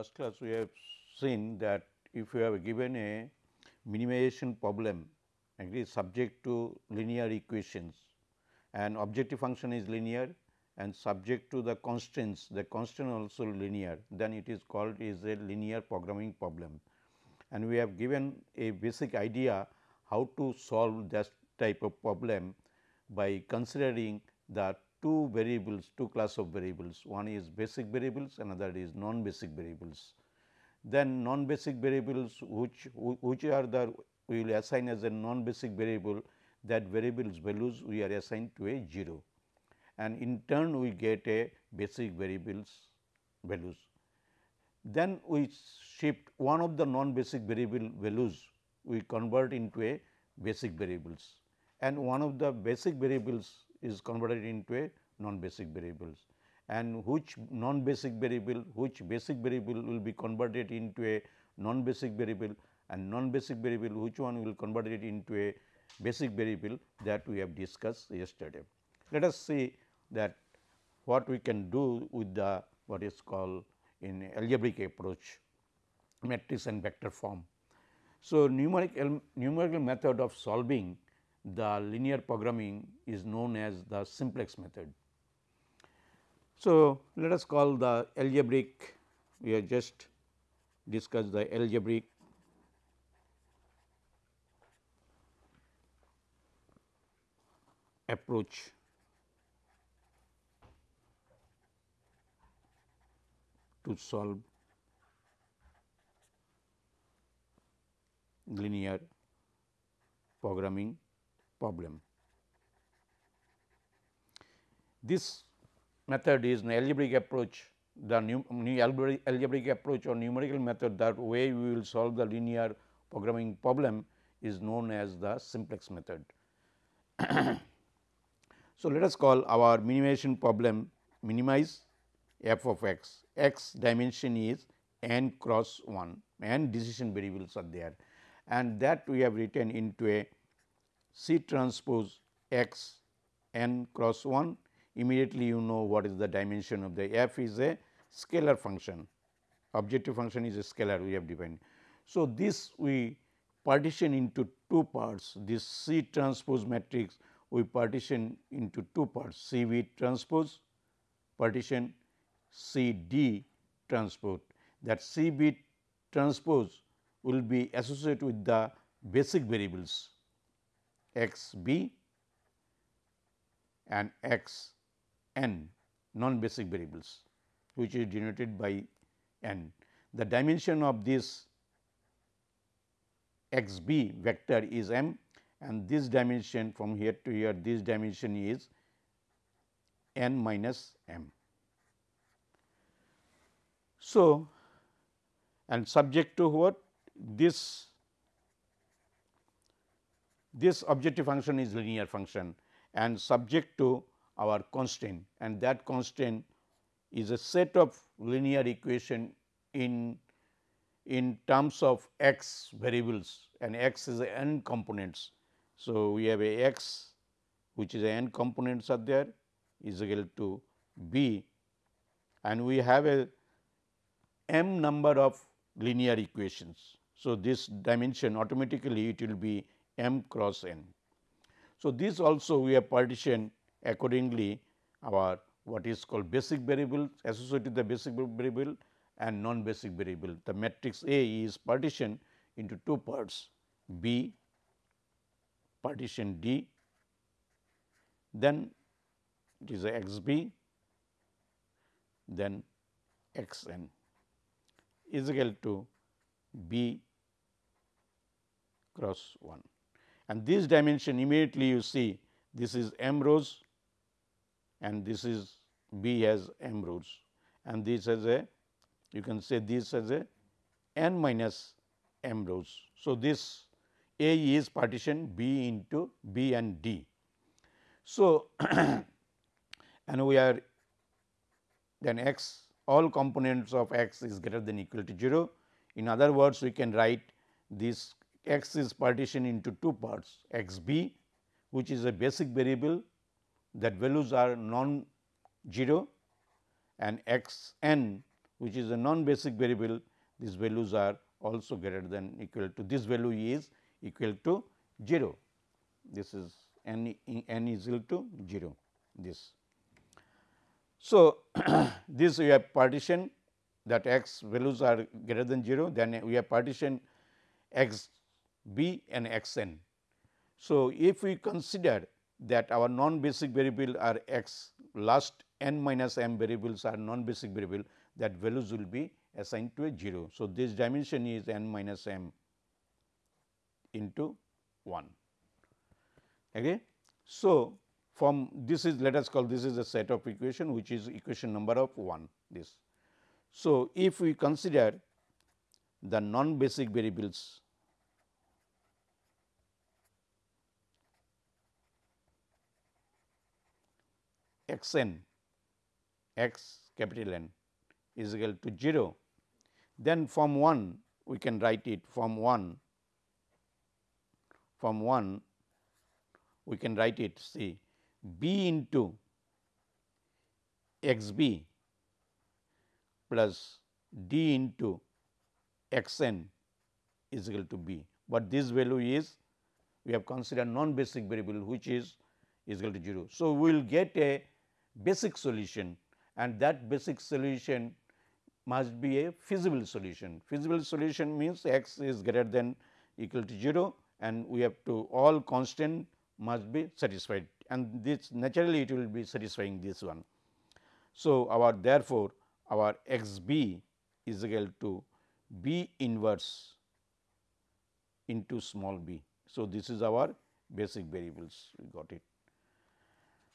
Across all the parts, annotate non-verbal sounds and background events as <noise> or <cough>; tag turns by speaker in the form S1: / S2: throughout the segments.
S1: Last class we have seen that if you have given a minimization problem and it is subject to linear equations and objective function is linear and subject to the constraints the constraint also linear then it is called is a linear programming problem. And we have given a basic idea how to solve that type of problem by considering the two variables, two class of variables. One is basic variables, another is non-basic variables. Then non-basic variables which which are the we will assign as a non-basic variable that variables values we are assigned to a 0 and in turn we get a basic variables values. Then we shift one of the non-basic variable values we convert into a basic variables and one of the basic variables is converted into a non-basic variables and which non-basic variable, which basic variable will be converted into a non-basic variable and non-basic variable which one will convert it into a basic variable that we have discussed yesterday. Let us see that what we can do with the what is called in algebraic approach matrix and vector form. So, numerical numerical method of solving the linear programming is known as the simplex method. So, let us call the algebraic we have just discussed the algebraic approach to solve linear programming problem. This method is an algebraic approach the new algebraic approach or numerical method that way we will solve the linear programming problem is known as the simplex method. <coughs> so, let us call our minimization problem minimize f of x, x dimension is n cross 1 and decision variables are there and that we have written into a C transpose x n cross 1 immediately you know what is the dimension of the f is a scalar function. Objective function is a scalar we have defined. So, this we partition into two parts. This C transpose matrix we partition into two parts. C B transpose partition C D transpose. That C B transpose will be associated with the basic variables x b and x n non basic variables which is denoted by n. The dimension of this x b vector is m and this dimension from here to here this dimension is n minus m. So, and subject to what this this objective function is linear function and subject to our constraint and that constraint is a set of linear equation in in terms of x variables and x is n components. So, we have a x which is a n components are there is equal to b and we have a m number of linear equations. So, this dimension automatically it will be m cross n. So, this also we have partitioned accordingly our what is called basic variable associated with the basic variable and non basic variable. The matrix A is partitioned into two parts B partition D then it is a x b then x n is equal to b cross 1 and this dimension immediately you see this is m rows and this is B has m rows and this has a you can say this as a n minus m rows. So, this A is partition B into B and D. So, <clears throat> and we are then x all components of x is greater than equal to 0. In other words, we can write this x is partitioned into two parts x b which is a basic variable that values are non zero and x n which is a non-basic variable these values are also greater than equal to this value is equal to 0. This is n, n is equal to 0 this. So, <coughs> this we have partition that x values are greater than 0 then we have partition x b and x n. So, if we consider that our non basic variable are x last n minus m variables are non basic variable that values will be assigned to a 0. So, this dimension is n minus m into 1. Okay. So, from this is let us call this is a set of equation which is equation number of 1 this. So, if we consider the non basic variables x n x capital N is equal to 0, then from 1 we can write it from 1 from 1 we can write it see b into x b plus d into x n is equal to b, but this value is we have considered non basic variable which is is equal to 0. So, we will get a basic solution and that basic solution must be a feasible solution. Feasible solution means x is greater than equal to 0 and we have to all constant must be satisfied and this naturally it will be satisfying this one. So, our therefore, our x b is equal to b inverse into small b. So, this is our basic variables we got it.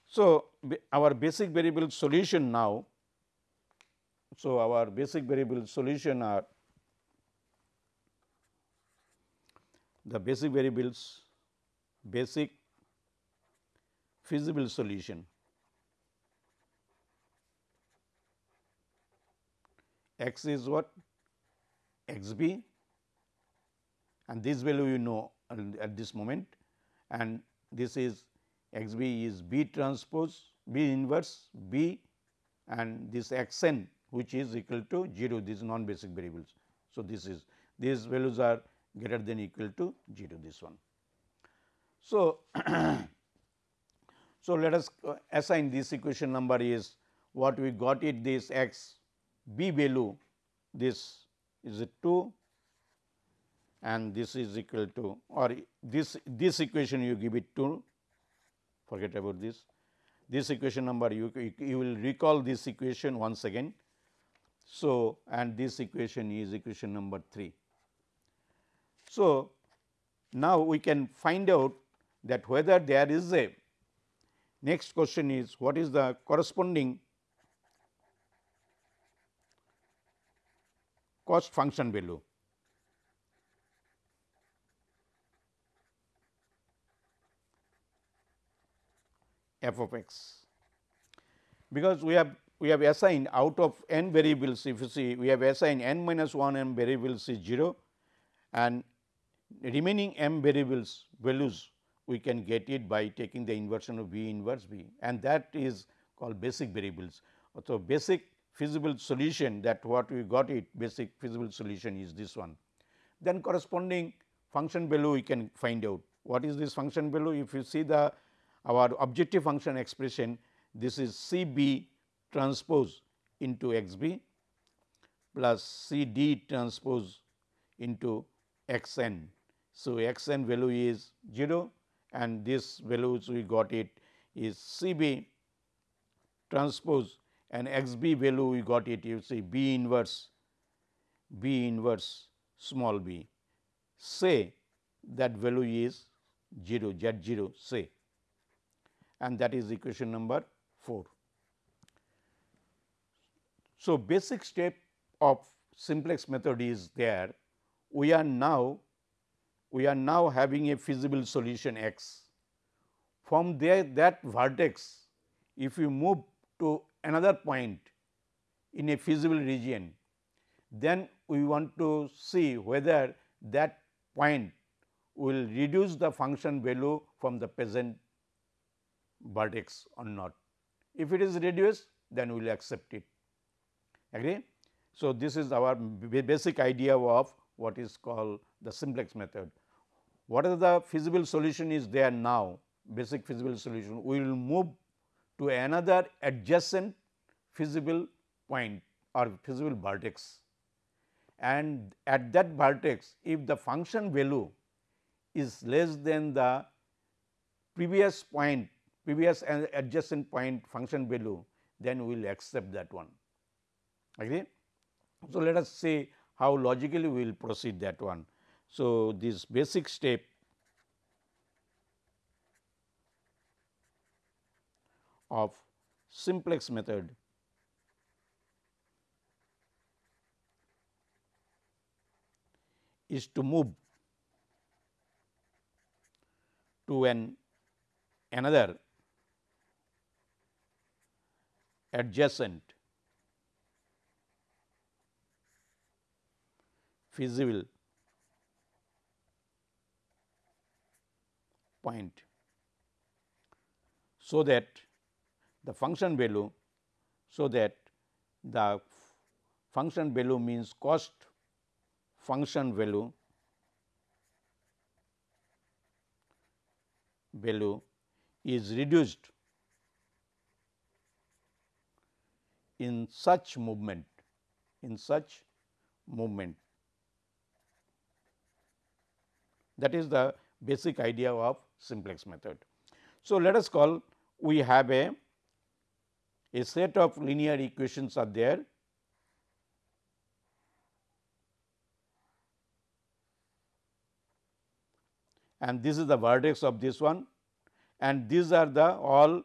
S1: So, our basic variable solution now, so our basic variable solution are the basic variables basic feasible solution. X is what? X b. And this value you know at this moment and this is x b is b transpose b inverse b and this x n which is equal to 0 these non basic variables. So, this is these values are greater than equal to 0 this one. So, <clears throat> so let us assign this equation number is what we got it this x b value this is a 2 and this is equal to or this this equation you give it to forget about this. This equation number you, you will recall this equation once again. So, and this equation is equation number 3. So, now we can find out that whether there is a next question is what is the corresponding cost function value f of x. Because we have we have assigned out of n variables if you see we have assigned n minus 1 m variables is 0 and remaining m variables values we can get it by taking the inversion of V inverse B and that is called basic variables. So, basic feasible solution that what we got it basic feasible solution is this one. Then corresponding function value we can find out. What is this function value? If you see the our objective function expression this is C b transpose into x b plus C d transpose into x n. So, x n value is 0 and this values we got it is C b transpose and x b value we got it you see b inverse b inverse small b say that value is 0 z 0 say and that is equation number 4. So, basic step of simplex method is there. We are now we are now having a feasible solution x. From there that vertex if you move to another point in a feasible region, then we want to see whether that point will reduce the function value from the present vertex or not. If it is reduced then we will accept it agree. So, this is our basic idea of what is called the simplex method. What is the feasible solution is there now basic feasible solution we will move to another adjacent feasible point or feasible vertex and at that vertex if the function value is less than the previous point previous adjacent point function value then we will accept that one agree. So, let us see how logically we will proceed that one. So, this basic step of simplex method is to move to an another adjacent. Feasible point. So that the function value so that the function value means cost function value value is reduced in such movement in such movement. That is the basic idea of simplex method. So, let us call we have a a set of linear equations are there. And this is the vertex of this one. And these are the all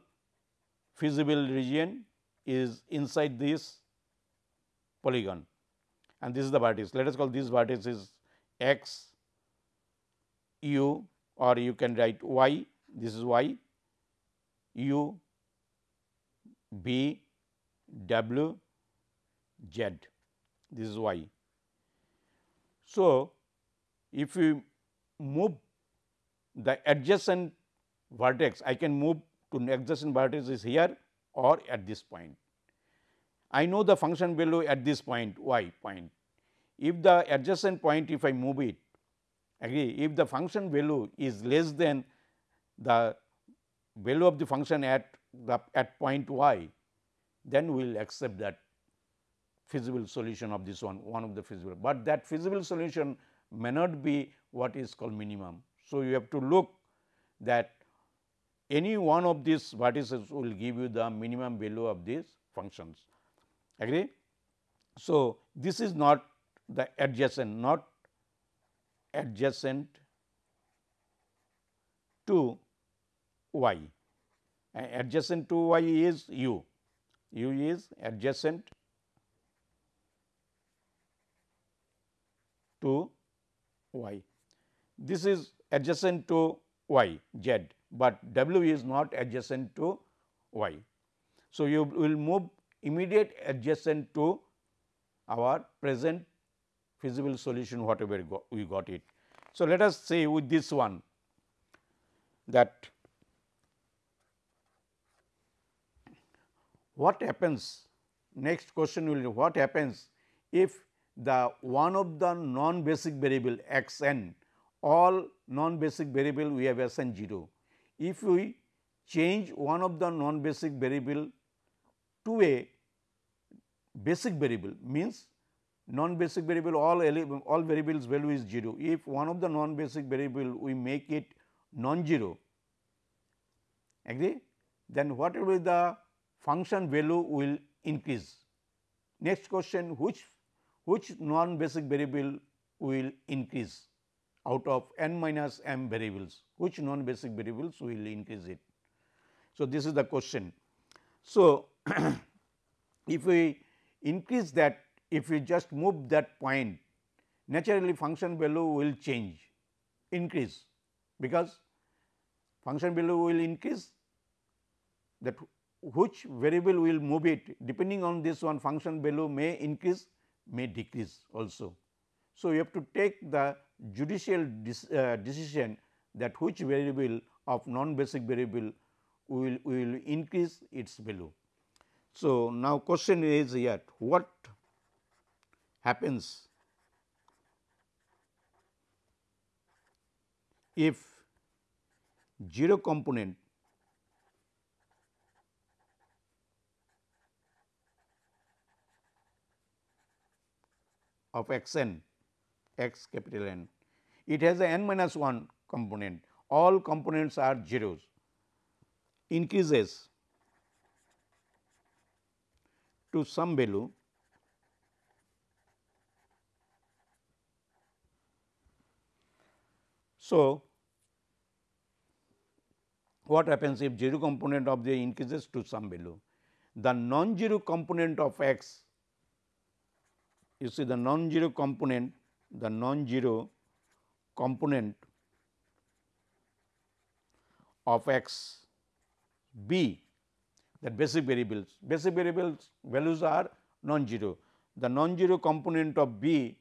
S1: feasible region is inside this polygon. And this is the vertex. Let us call this vertex is x u or you can write y. This is y. U b w z. This is y. So, if we move the adjacent vertex I can move to adjacent vertex is here or at this point. I know the function value at this point y point. If the adjacent point if I move it agree if the function value is less than the value of the function at the at point y then we will accept that feasible solution of this one one of the feasible, but that feasible solution may not be what is called minimum. So, you have to look that any one of these vertices will give you the minimum value of these functions agree. So, this is not the adjacent not adjacent to y adjacent to y is u, u is adjacent to y. This is adjacent to y z, but w is not adjacent to y. So, you will move immediate adjacent to our present feasible solution whatever we got it. So, let us say with this one that what happens next question will be what happens if the one of the non basic variable x n all non basic variable we have assigned 0. If we change one of the non basic variable to a basic variable means non basic variable all all variables value is 0. If one of the non basic variable we make it non-zero agree then what will be the function value will increase. Next question which which non basic variable will increase out of n minus m variables which non basic variables will increase it. So, this is the question. So, <clears throat> if we increase that if we just move that point naturally function value will change increase because function value will increase that which variable will move it depending on this one function value may increase may decrease also. So, you have to take the judicial uh, decision that which variable of non basic variable will, will increase its value. So, now question is here what happens if 0 component of x n x capital N, it has a n minus 1 component, all components are zeros, increases to some value So, what happens if 0 component of the increases to some value? The non-zero component of x, you see the non-zero component, the non-zero component of x b that basic variables, basic variables values are non-zero. The non-zero component of b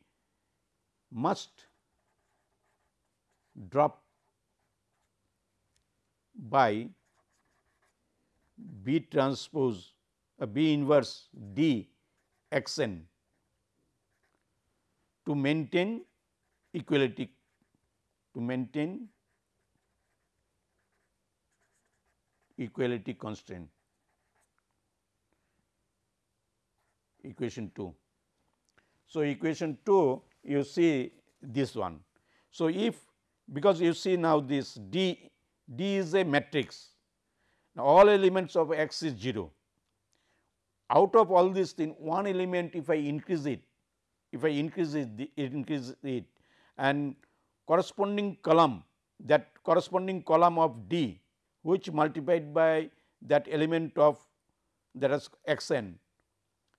S1: must drop by B transpose uh, B inverse D x n to maintain equality to maintain equality constraint equation 2. So, equation 2 you see this one. So, if because you see now this D, D is a matrix. Now, all elements of x is 0. Out of all this thing, one element if I increase it, if I increase it, it increase it and corresponding column that corresponding column of D which multiplied by that element of that is x n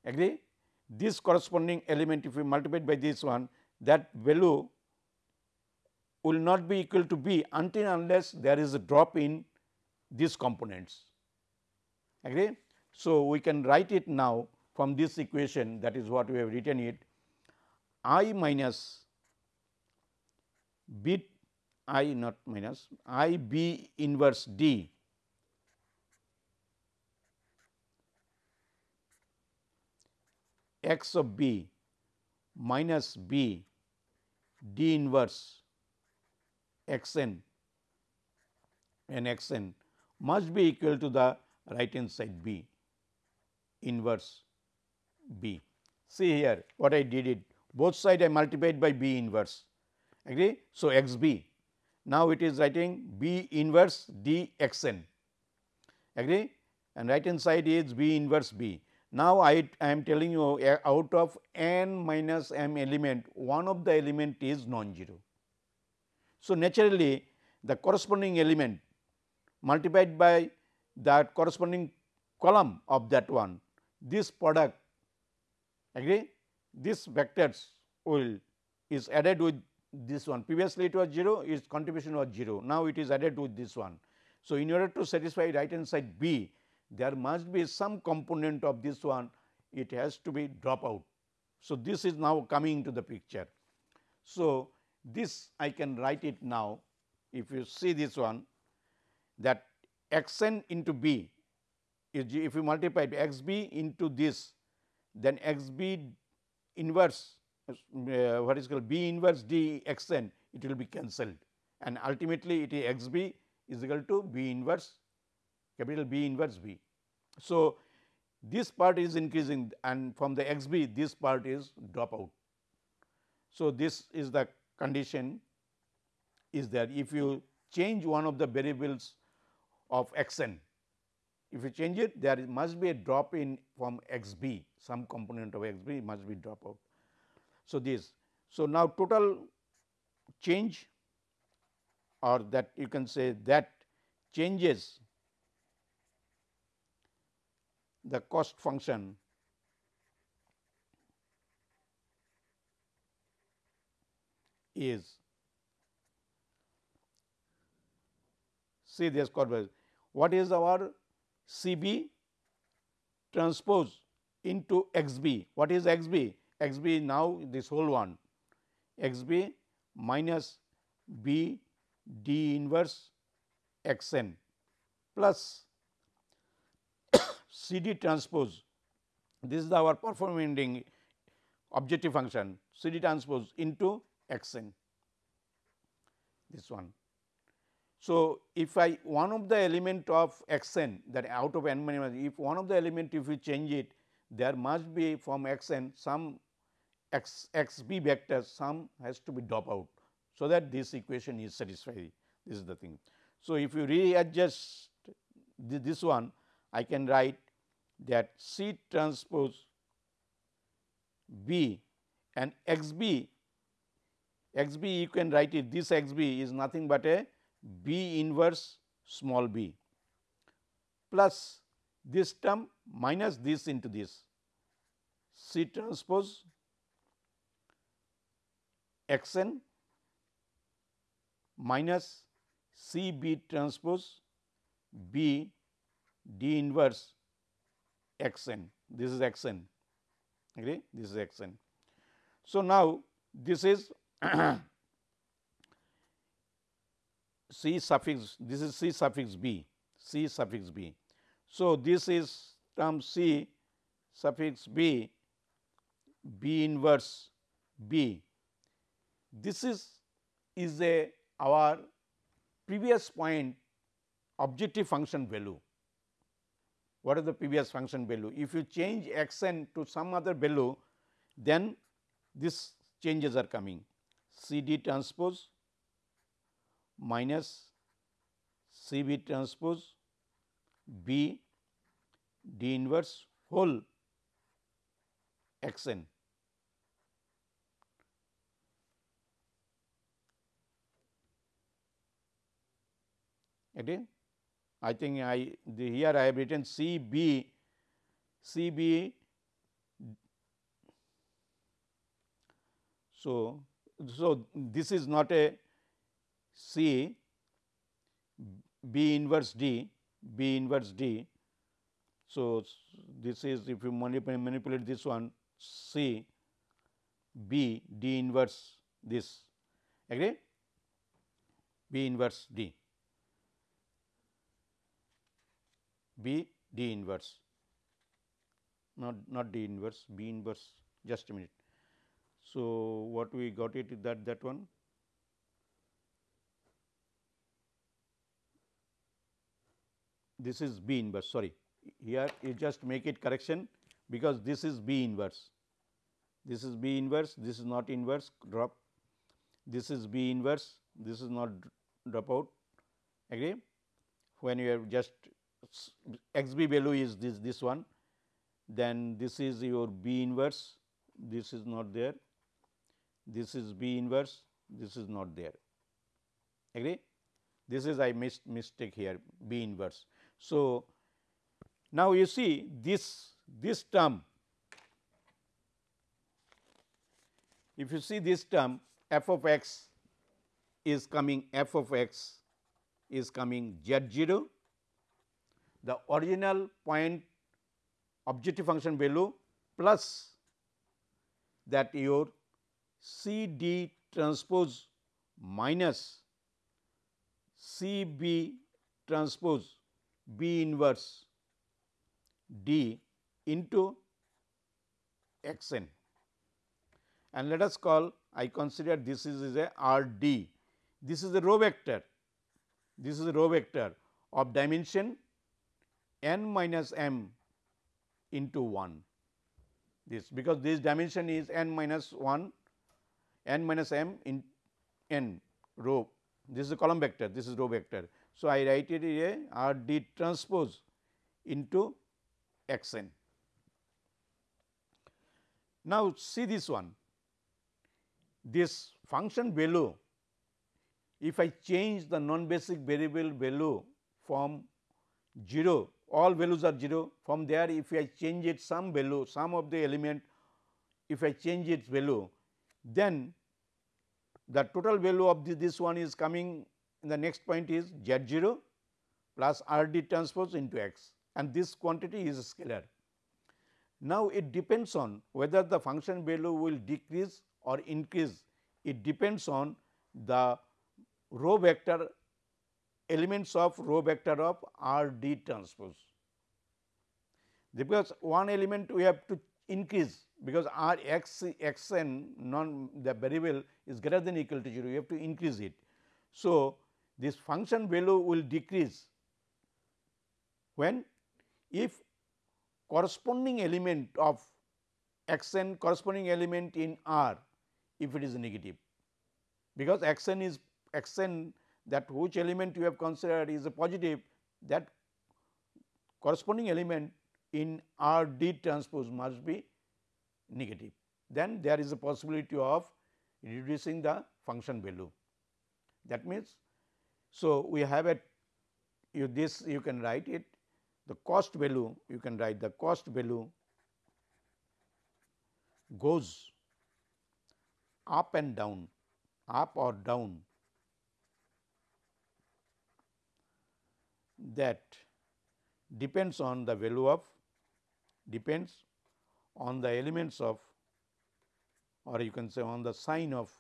S1: agree this corresponding element if we multiply by this one that value will not be equal to B until unless there is a drop in these components. Agree? So, we can write it now from this equation that is what we have written it I minus B I not minus I B inverse D x of B minus B D inverse x n and x n must be equal to the right hand side b inverse b. See here what I did it both side I multiplied by b inverse agree. So, x b now it is writing b inverse d x n agree? And right hand side is b inverse b. Now, I, I am telling you uh, out of n minus m element one of the element is non-zero. So, naturally the corresponding element multiplied by that corresponding column of that one this product agree? This vectors will is added with this one previously it was 0 its contribution was 0 now it is added with this one. So, in order to satisfy right hand side B there must be some component of this one it has to be drop out. So, this is now coming into the picture. So, this I can write it now if you see this one that x n into b is if you multiply x b into this then x b inverse uh, what is called b inverse d x n it will be cancelled and ultimately it is x b is equal to b inverse capital B inverse b. So, this part is increasing and from the x b this part is drop out. So, this is the condition is that if you change one of the variables of x n, if you change it there must be a drop in from x b some component of x b must be drop out. So, this. So, now total change or that you can say that changes the cost function is see this converse. What is our C B transpose into x b? What is x b? X b now this whole one x b minus b d inverse x n plus <coughs> C D transpose. This is our performing objective function C D transpose into x n this one. So, if I one of the element of x n that out of n minus if one of the element if you change it there must be from x n some x x b vector sum has to be drop out. So, that this equation is satisfied this is the thing. So, if you readjust this one I can write that C transpose B and x b x b you can write it this x b is nothing but a B inverse small b plus this term minus this into this C transpose x n minus C B transpose B D inverse x n this is x n agree this is x n. So, now this is <clears throat> C suffix this is C suffix b C suffix b. So, this is term C suffix b B inverse b this is is a our previous point objective function value. What is the previous function value? If you change x n to some other value, then this changes are coming C D transpose minus C B transpose B D inverse whole x n. Okay. I think I here I have written C B C B. So, so this is not a C B inverse D B inverse D. So, this is if you manipulate this one C B D inverse this agree B inverse D. B D inverse. Not not D inverse B inverse just a minute. So, what we got it is that that one. This is B inverse sorry. Here you just make it correction because this is B inverse. This is B inverse this is not inverse drop. This is B inverse this is not drop out. Agree? When you have just x b value is this this one then this is your b inverse this is not there this is b inverse this is not there agree this is I missed mistake here b inverse. So, now you see this this term if you see this term f of x is coming f of x is coming z 0 the original point objective function value plus that your C D transpose minus C B transpose B inverse D into x n and let us call I consider this is, is a R D. This is a row vector, this is a row vector of dimension n minus m into 1 this because this dimension is n minus 1 n minus m in n row this is a column vector this is row vector. So, I write it a R d transpose into x n. Now, see this one this function value if I change the non basic variable value from 0 all values are 0 from there if I change it some value some of the element if I change its value then the total value of the, this one is coming in the next point is z 0 plus r d transpose into x and this quantity is scalar. Now, it depends on whether the function value will decrease or increase it depends on the row vector elements of row vector of R d transpose. Because one element we have to increase because r x x n non the variable is greater than equal to 0 you have to increase it. So, this function value will decrease when if corresponding element of x n corresponding element in r if it is negative because x n is x n that which element you have considered is a positive that corresponding element in R D transpose must be negative. Then there is a possibility of reducing the function value. That means, so we have a you this you can write it the cost value you can write the cost value goes up and down up or down that depends on the value of depends on the elements of or you can say on the sign of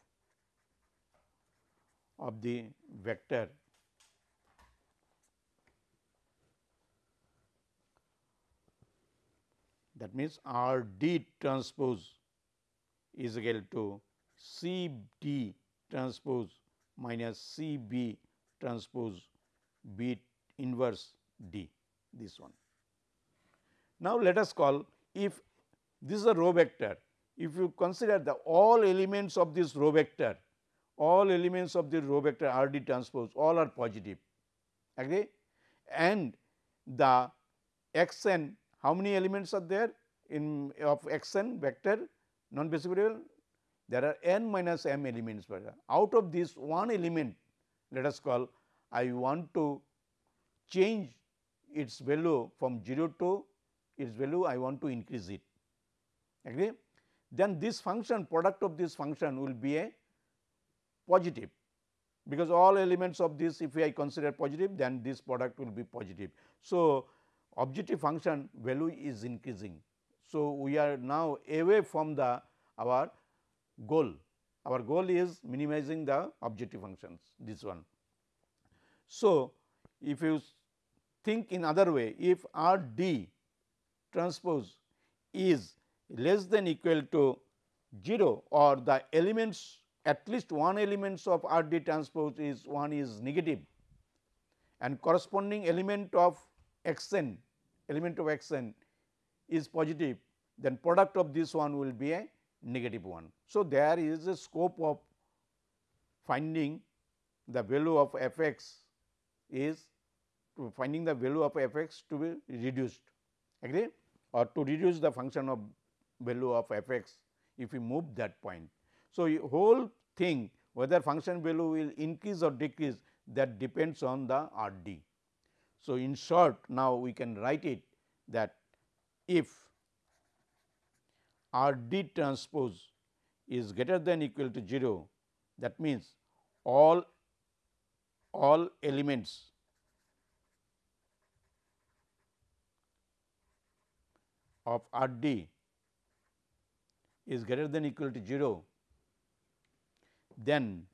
S1: of the vector. That means R d transpose is equal to C d transpose minus C b transpose B inverse d this one. Now, let us call if this is a row vector, if you consider the all elements of this row vector, all elements of the row vector R d transpose all are positive. Agree? And the x n how many elements are there in of x n vector? Non basic variable there are n minus m elements out of this one element let us call I want to change its value from 0 to its value I want to increase it agree. Then this function product of this function will be a positive because all elements of this if I consider positive then this product will be positive. So, objective function value is increasing. So, we are now away from the our goal our goal is minimizing the objective functions this one. So, if you think in other way if R d transpose is less than equal to 0 or the elements at least one elements of R d transpose is one is negative and corresponding element of x n element of x n is positive then product of this one will be a negative one. So, there is a scope of finding the value of f x is finding the value of f x to be reduced agree or to reduce the function of value of f x if we move that point. So, whole thing whether function value will increase or decrease that depends on the R d. So, in short now we can write it that if R d transpose is greater than equal to 0 that means all all elements of R d is greater than equal to 0, then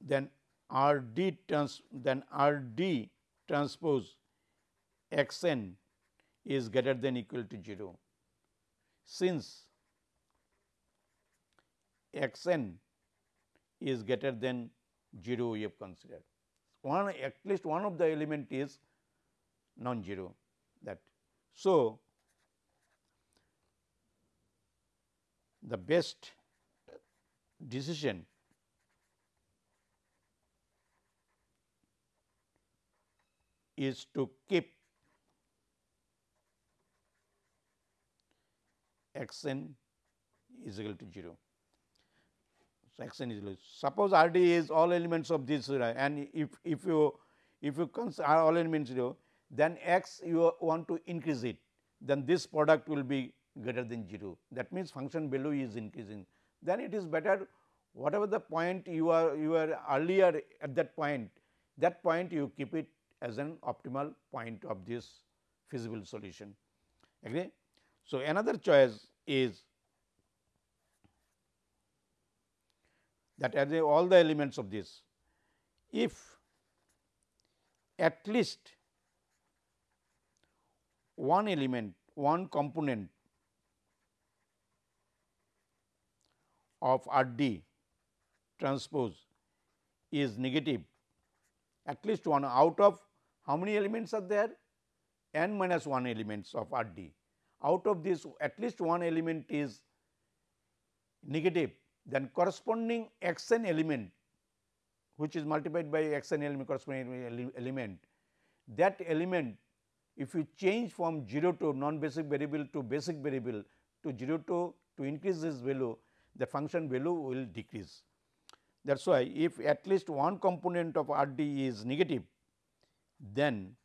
S1: then R d trans then R d transpose x n is greater than equal to 0. Since x n is greater than 0 we have considered. One at least one of the element is non-zero that. So, the best decision is to keep x n is equal to 0. So, x n is equal. Suppose R d is all elements of this and if if you if you consider all elements 0 then x you want to increase it, then this product will be greater than 0. That means, function value is increasing. Then it is better whatever the point you are you are earlier at that point, that point you keep it as an optimal point of this feasible solution. Agree? So, another choice is that as all the elements of this, if at least one element, one component of R d transpose is negative, at least one out of how many elements are there? n minus 1 elements of R d. Out of this at least one element is negative, then corresponding x n element which is multiplied by x n element corresponding element, that element if you change from 0 to non basic variable to basic variable to 0 to to increase this value, the function value will decrease. That is why, if at least one component of R d is negative, then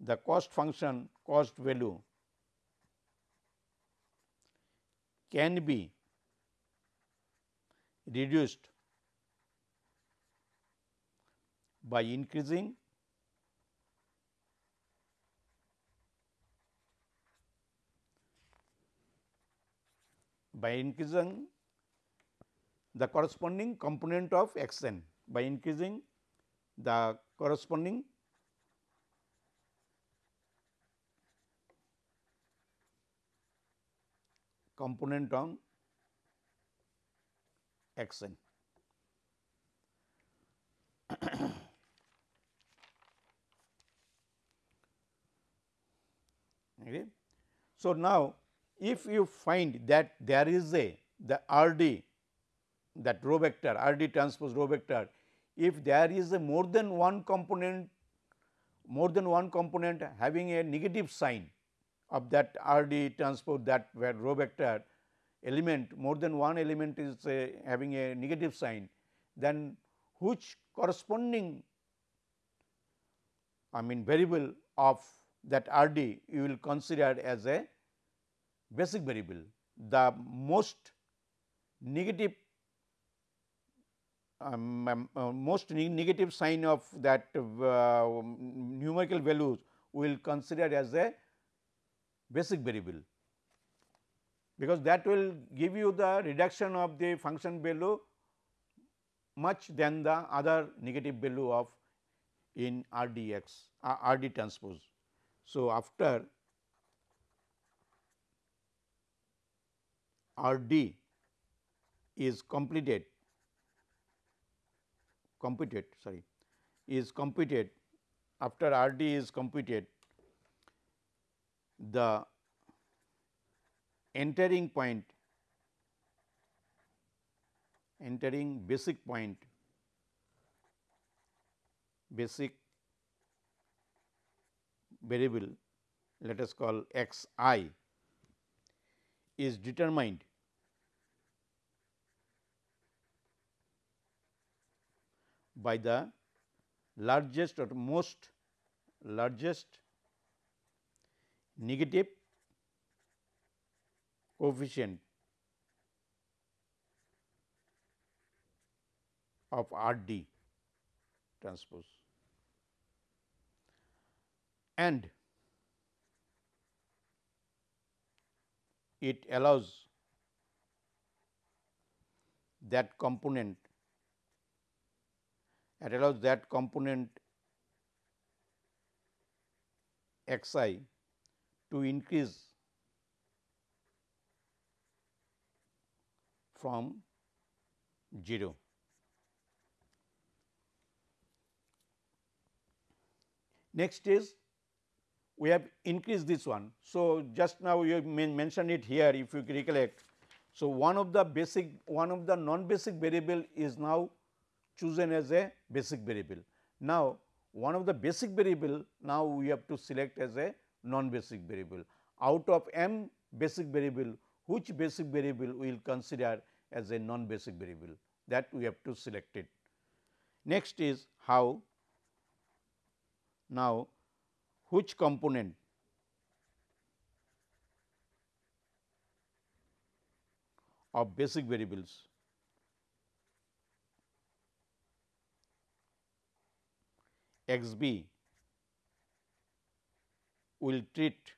S1: the cost function cost value can be reduced by increasing by increasing the corresponding component of x n by increasing the corresponding component on x n. <coughs> okay. So, now if you find that there is a the R d that row vector R d transpose row vector, if there is a more than one component more than one component having a negative sign of that R d transpose that row vector element more than one element is having a negative sign, then which corresponding I mean variable of that R d you will consider as a basic variable. The most negative um, um, uh, most ne negative sign of that uh, numerical values will consider as a basic variable, because that will give you the reduction of the function value much than the other negative value of in R d x uh, R d transpose. So, after R d is completed computed sorry is computed after R d is completed the entering point entering basic point basic variable let us call x i is determined by the largest or most largest negative coefficient of R d transpose. And it allows that component it allows that component x i to increase from 0. Next is we have increased this one. So, just now you mentioned it here if you recollect. So, one of the basic one of the non basic variable is now chosen as a basic variable. Now, one of the basic variable now we have to select as a non basic variable. Out of m basic variable which basic variable we will consider as a non basic variable that we have to select it. Next is how now which component of basic variables x b will treat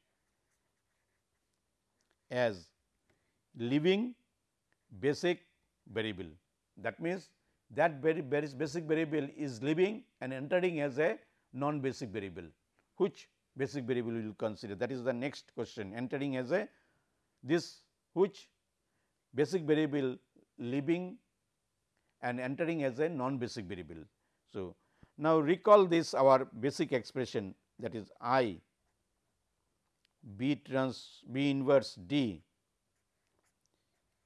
S1: as living basic variable. That means, that very, basic variable is living and entering as a non basic variable, which basic variable we will consider that is the next question entering as a this which basic variable leaving and entering as a non basic variable. So, now recall this our basic expression that is I B trans B inverse D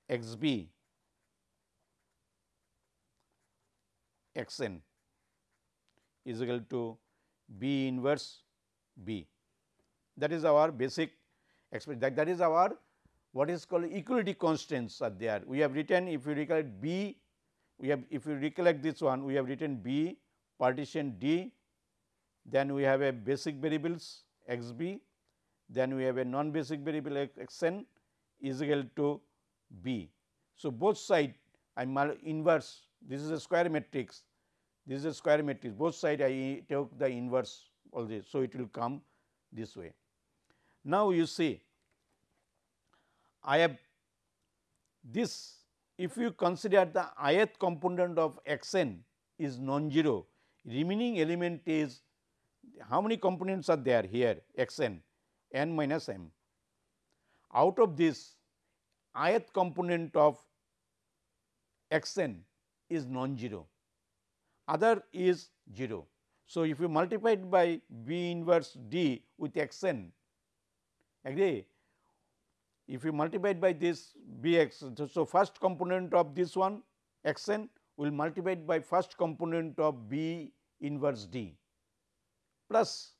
S1: x b x n is equal to B inverse B. That is our basic expression that, that is our what is called equality constraints are there. We have written if you recollect B, we have if you recollect this one we have written B partition D, then we have a basic variables x b, then we have a non basic variable x n is equal to B. So, both side I am inverse this is a square matrix this is a square matrix both side I take the inverse all this. So, it will come this way. Now, you see I have this if you consider the ith component of x n is non-zero remaining element is how many components are there here x n n minus m. Out of this ith component of x n is non-zero, other is 0. So, if you multiply it by B inverse D with x n, agree, if you multiply it by this B x, so first component of this one x n will multiply by first component of B inverse D. Plus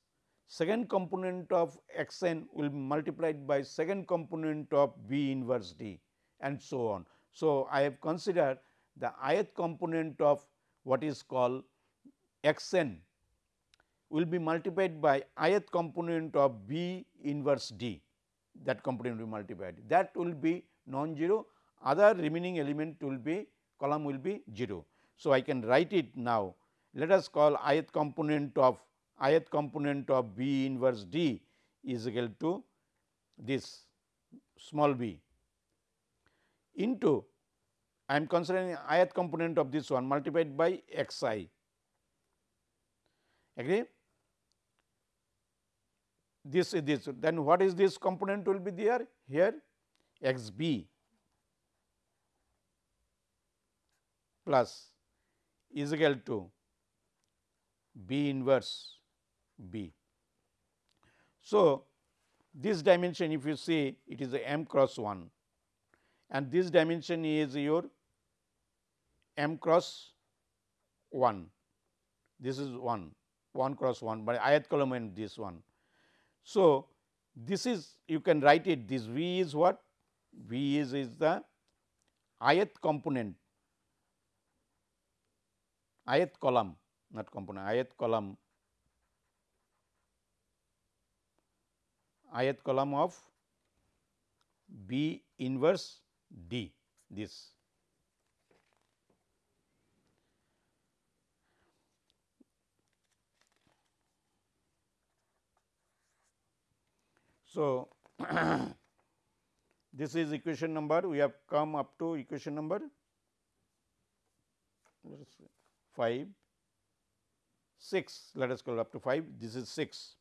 S1: second component of x n will be multiplied by second component of B inverse D and so on. So, I have considered the ith component of what is called x n will be multiplied by ith component of B inverse D. That component will be multiplied. That will be non-zero. Other remaining element will be column will be 0. So, I can write it now. Let us call ith component of ith component of B inverse D is equal to this small b into I am considering ith component of this one multiplied by x i agree? This is this. Then what is this component will be there? Here x b plus is equal to b inverse B. So, this dimension if you see it is a m cross 1 and this dimension is your m cross 1 this is 1 1 cross 1 but ith column and this one. So, this is you can write it this V is what V is is the ith component ith column not component ith column ith column of B inverse D this. So, this is equation number we have come up to equation number 5 6 let us call up to 5 this is 6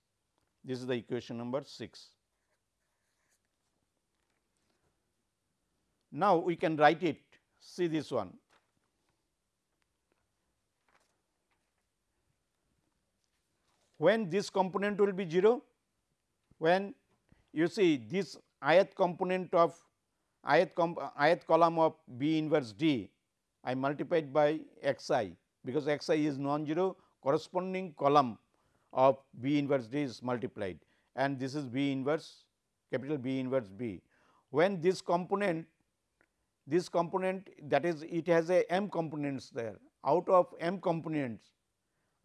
S1: this is the equation number 6. Now, we can write it see this one. When this component will be 0? When you see this ith component of ith, ith column of B inverse D I multiplied by x i because x i is non-zero corresponding column of B inverse D is multiplied and this is B inverse capital B inverse B. When this component this component that is it has a m components there. Out of m components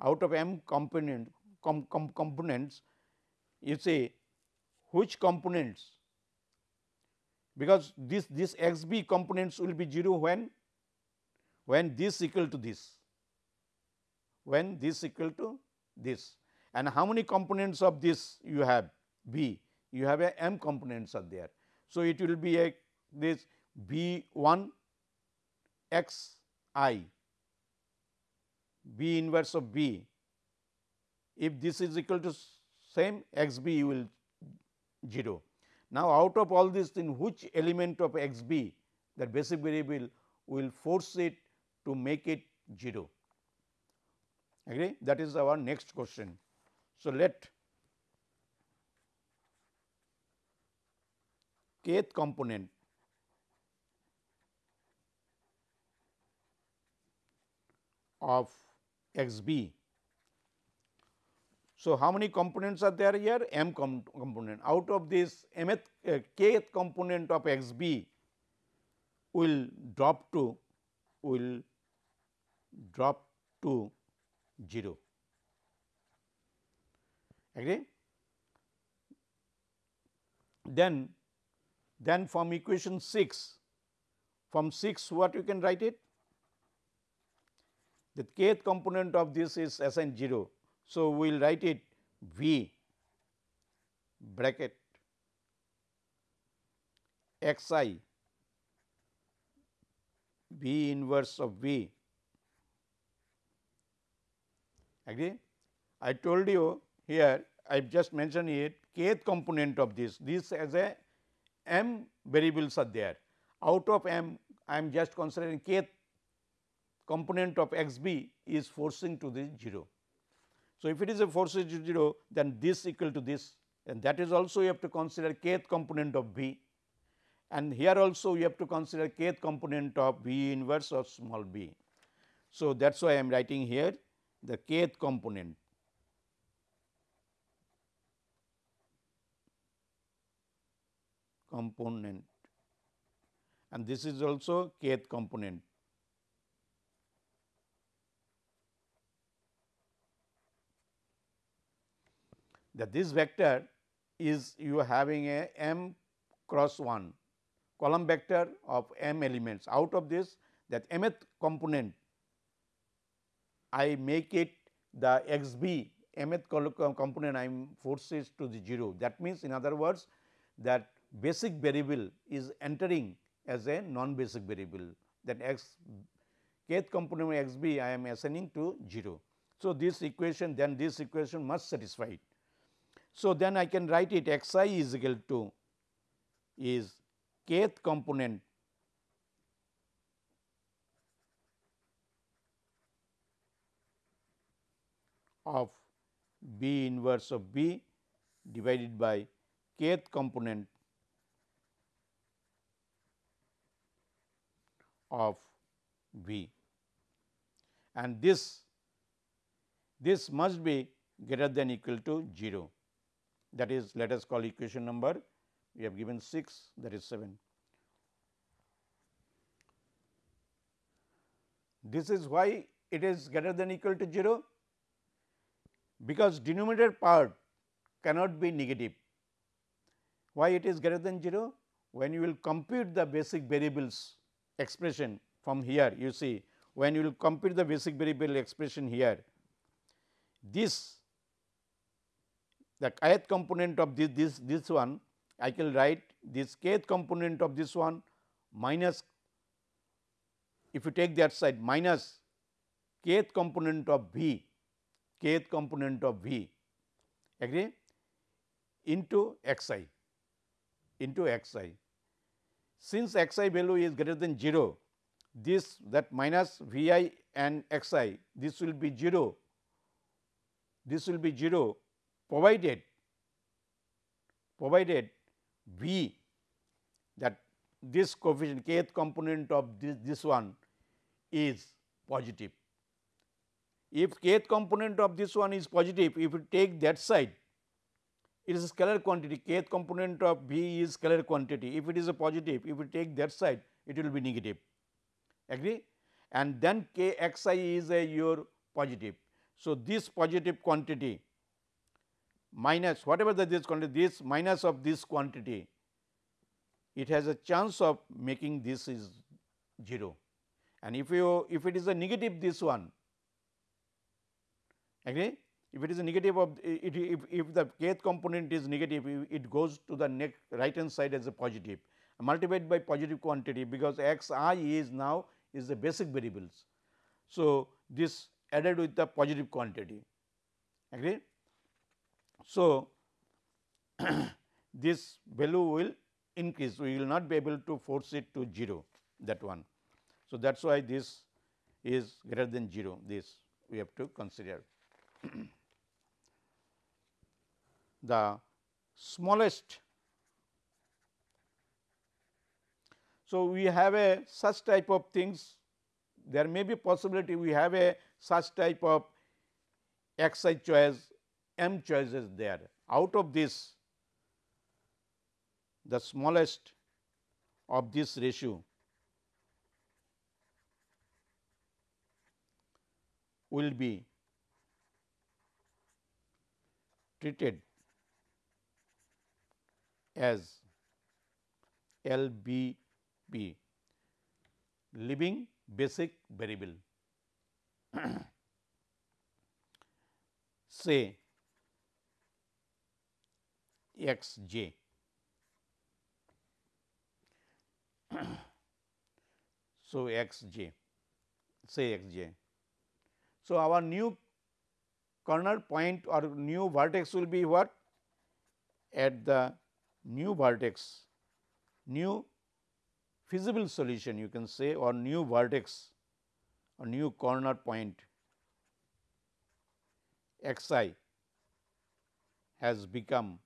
S1: out of m component com, com, components you say which components? Because this this x b components will be 0 when when this equal to this when this equal to this and how many components of this you have B? You have a m components are there. So, it will be a this B 1 x i B inverse of B. If this is equal to same x b you will 0. Now, out of all this in which element of x b that basic variable will force it to make it 0 agree that is our next question. So, let kth component of x b. So, how many components are there here? m com component. Out of this mth uh, kth component of x b will drop to will drop to 0. Agree? Then, then from equation 6, from 6 what you can write it? The kth component of this is assigned 0. So, we will write it V bracket x i V inverse of V agree. I told you here I have just mentioned it kth component of this, this as a m variables are there. Out of m I am just considering kth component of x b is forcing to the 0. So, if it is a forcing to 0 then this equal to this and that is also you have to consider kth component of b and here also you have to consider kth component of b inverse of small b. So, that is why I am writing here the kth component. component and this is also kth component. That this vector is you having a m cross 1 column vector of m elements. Out of this that mth component I make it the x b mth component I am forces to the 0. That means, in other words that basic variable is entering as a non basic variable that x kth component x b I am assigning to 0. So, this equation then this equation must satisfy it. So, then I can write it x i is equal to is kth component of B inverse of B divided by kth component of B. And this this must be greater than equal to 0 that is let us call equation number we have given 6 that is 7. This is why it is greater than equal to 0 because denominator part cannot be negative. Why it is greater than 0? When you will compute the basic variables expression from here you see when you will compute the basic variable expression here this the kth component of this this this one I can write this kth component of this one minus if you take that side minus kth component of v kth component of V agree? Into x i into x i. Since x i value is greater than 0, this that minus V i and x i this will be 0, this will be 0 provided provided V that this coefficient kth component of this, this one is positive if kth component of this one is positive, if you take that side, it is a scalar quantity, kth component of V is scalar quantity. If it is a positive, if you take that side, it will be negative, agree? And then k x i is a your positive. So, this positive quantity minus whatever the this quantity, this minus of this quantity, it has a chance of making this is 0. And if you if it is a negative this one, agree. If it is a negative of it, if, if the kth component is negative, it goes to the next right hand side as a positive multiplied by positive quantity because x i is now is the basic variables. So, this added with the positive quantity agree. So, <clears throat> this value will increase we will not be able to force it to 0 that one. So, that is why this is greater than 0 this we have to consider. The smallest. So, we have a such type of things there may be possibility we have a such type of x i choice m choices there. Out of this the smallest of this ratio will be treated as LBP living basic variable. <clears throat> Say x j. <clears throat> So x j say x j. So our new corner point or new vertex will be what? At the new vertex, new feasible solution you can say or new vertex or new corner point. X i has become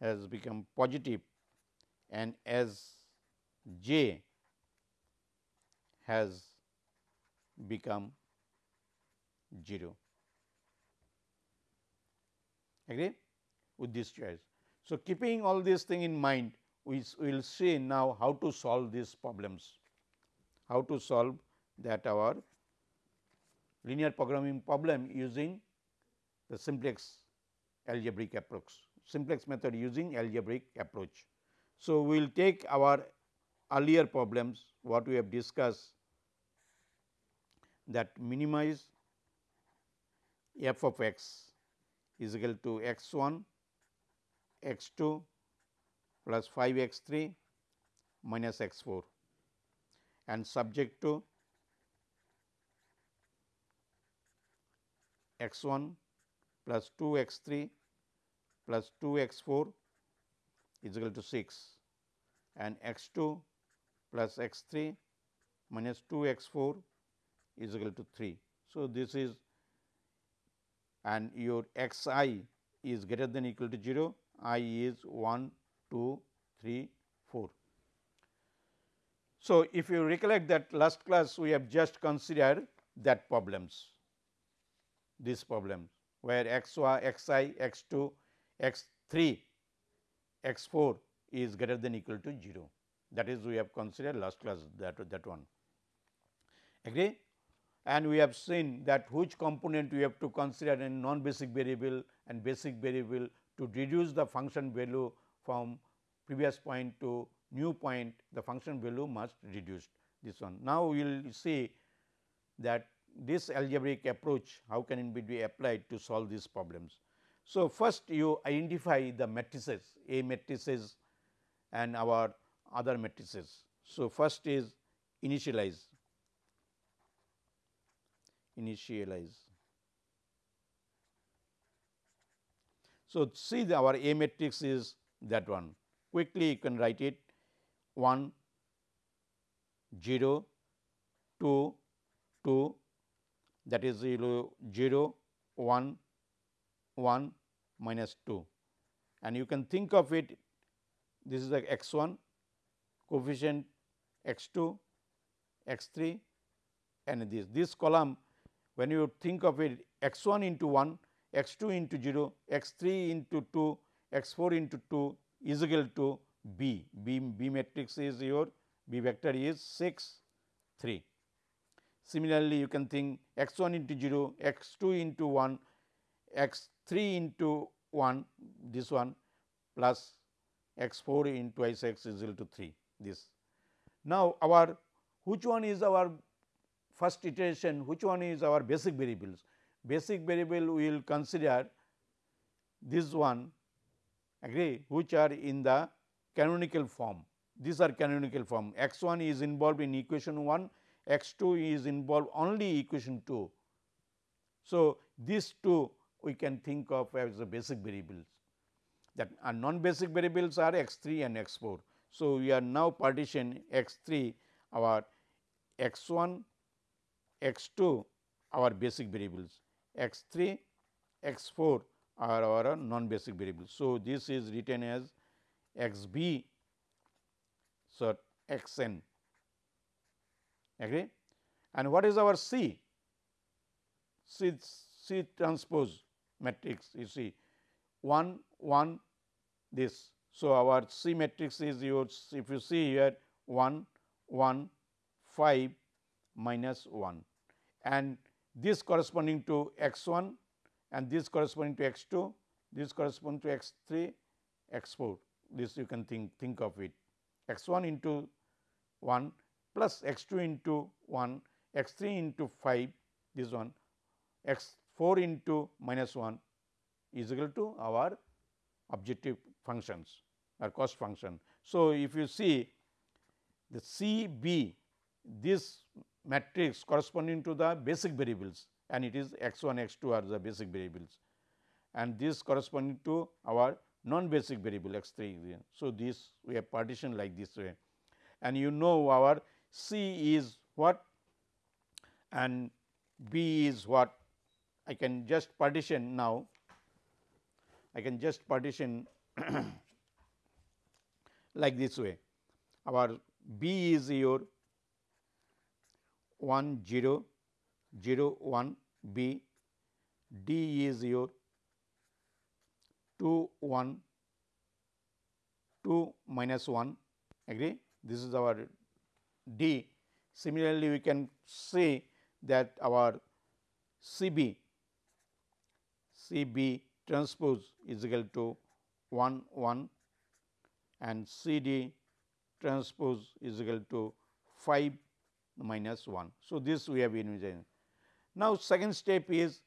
S1: has become positive and as j has become 0 agree with this choice. So, keeping all these thing in mind we will see now how to solve these problems, how to solve that our linear programming problem using the simplex algebraic approach, simplex method using algebraic approach. So, we will take our earlier problems what we have discussed that minimize f of x is equal to x 1 x 2 plus 5 x 3 minus x 4 and subject to x 1 plus 2 x 3 plus 2 x 4 is equal to 6 and x 2 plus x 3 minus 2 x 4 is equal to 3. So, this is and your x i is greater than equal to 0, i is 1, 2, 3, 4. So, if you recollect that last class we have just considered that problems, this problem where x y, x i, x 2, x 3, x 4 is greater than equal to 0. That is we have considered last class that, that one. Agree? And we have seen that which component we have to consider in non basic variable and basic variable to reduce the function value from previous point to new point the function value must reduced this one. Now, we will see that this algebraic approach how can it be applied to solve these problems. So, first you identify the matrices A matrices and our other matrices. So, first is initialize initialize. So, see our A matrix is that one. Quickly you can write it. 1 0 2 2 that is 0 0 1 1 minus 2 and you can think of it this is the x 1 coefficient x 2 x 3 and this this column when you think of it x 1 into 1, x 2 into 0, x 3 into 2, x 4 into 2 is equal to B. B, B matrix is your B vector is 6 3. Similarly, you can think x 1 into 0, x 2 into 1, x 3 into 1 this one plus x 4 into x is equal to 3 this. Now, our which one is our first iteration which one is our basic variables. Basic variable we will consider this one agree which are in the canonical form. These are canonical form x 1 is involved in equation 1, x 2 is involved only equation 2 So, these two we can think of as the basic variables that uh, are non basic variables are x 3 and x 4. So, we are now partition x 3 our x 1 x 2 our basic variables x 3 x 4 are our non basic variables. So, this is written as x b so x n agree and what is our C? C, C transpose matrix you see 1 1 this. So, our C matrix is yours if you see here 1 1 5 minus 1 and this corresponding to x 1 and this corresponding to x 2, this corresponding to x 3, x 4. This you can think, think of it x 1 into 1 plus x 2 into 1, x 3 into 5 this one, x 4 into minus 1 is equal to our objective functions or cost function. So, if you see the C B this matrix corresponding to the basic variables and it is x 1 x 2 are the basic variables. And this corresponding to our non basic variable x 3. So, this we have partitioned like this way. And you know our C is what and B is what. I can just partition now. I can just partition <clears throat> like this way. Our B is your 1 0 0 1 B, D is your 2 1 2 minus 1 agree? This is our D. Similarly, we can say that our C B C B transpose is equal to 1 1 and C D transpose is equal to 5 minus 1. So, this we have envisioned. Now, second step is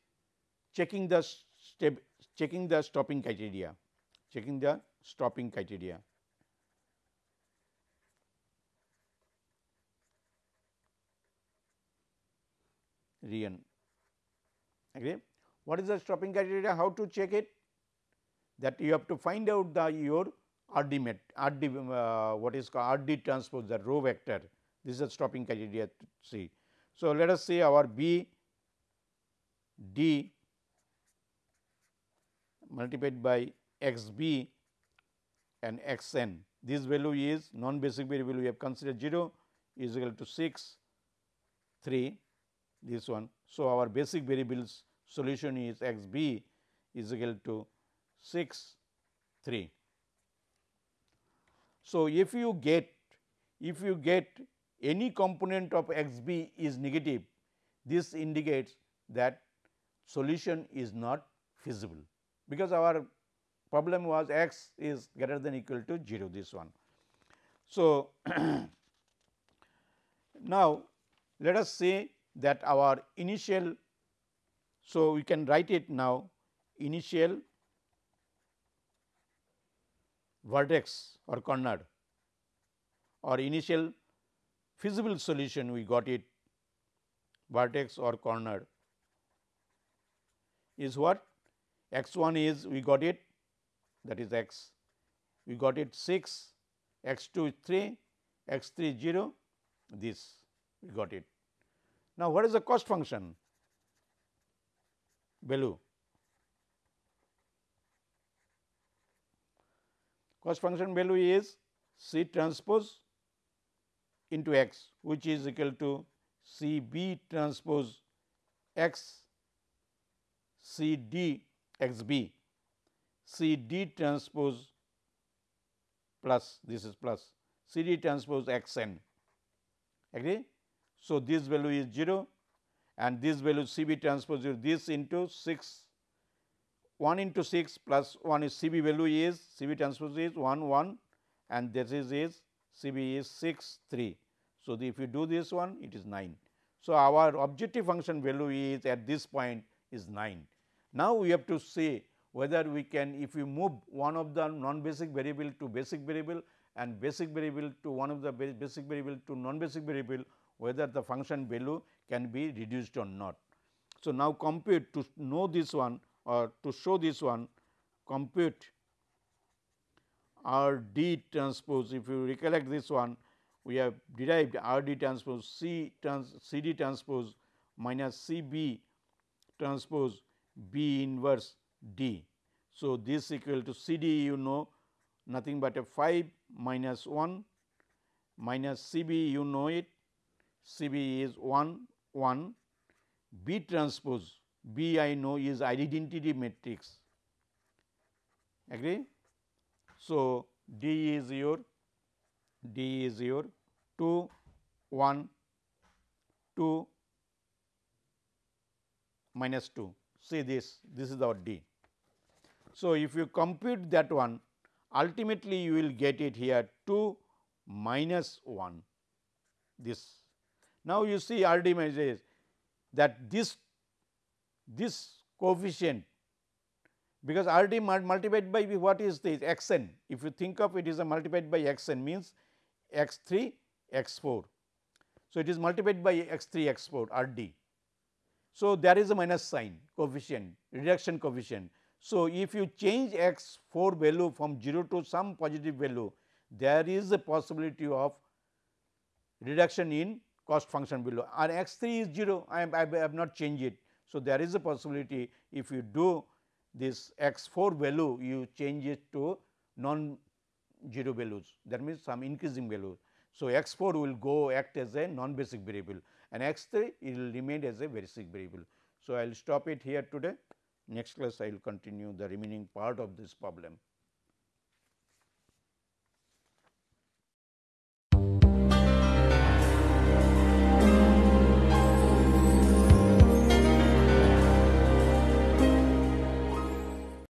S1: checking the step checking the stopping criteria, checking the stopping criteria. Rian. Agree? What is the stopping criteria? How to check it? That you have to find out the your RD met RD uh, what is called RD transpose the row vector this is a stopping criteria to see. So, let us say our B D multiplied by x b and x n. This value is non basic variable we have considered 0 is equal to 6 3 this one. So, our basic variables solution is x b is equal to 6 3. So, if you get if you get any component of x b is negative, this indicates that solution is not feasible, because our problem was x is greater than equal to 0 this one. So, <clears throat> now let us say that our initial, so we can write it now initial vertex or corner or initial feasible solution we got it. Vertex or corner is what? X 1 is we got it. That is x. We got it 6 x 2 is 3 x 3 0 this we got it. Now, what is the cost function? Value? Cost function value is C transpose into x which is equal to C B transpose x C D x B C D transpose plus this is plus. C D transpose x n agree. So, this value is 0 and this value C B transpose 0 this into 6 1 into 6 plus 1 is C B value is C B transpose is 1 1 and this is is C B is 6 3. So, the, if you do this one it is 9. So, our objective function value is at this point is 9. Now, we have to say whether we can if we move one of the non basic variable to basic variable and basic variable to one of the basic variable to non basic variable whether the function value can be reduced or not. So, now compute to know this one or to show this one compute R d transpose if you recollect this one we have derived R d transpose C trans C d transpose minus C b transpose B inverse D. So, this equal to C d you know nothing but a 5 minus 1 minus C b you know it C b is 1 1 B transpose B I know is identity matrix agree. So, D is your D is your 2 1 2 minus 2 see this this is our D. So, if you compute that one ultimately you will get it here 2 minus 1 this. Now, you see R D measures that this this coefficient because R d multiplied by what is this x n if you think of it is a multiplied by x n means x 3 x 4. So, it is multiplied by x 3 x 4 R d. So, there is a minus sign coefficient reduction coefficient. So, if you change x 4 value from 0 to some positive value there is a possibility of reduction in cost function below and x 3 is 0 I, am, I have not changed it. So, there is a possibility if you do this x 4 value you change it to non 0 values that means some increasing value. So, x 4 will go act as a non basic variable and x 3 it will remain as a basic variable. So, I will stop it here today next class I will continue the remaining part of this problem.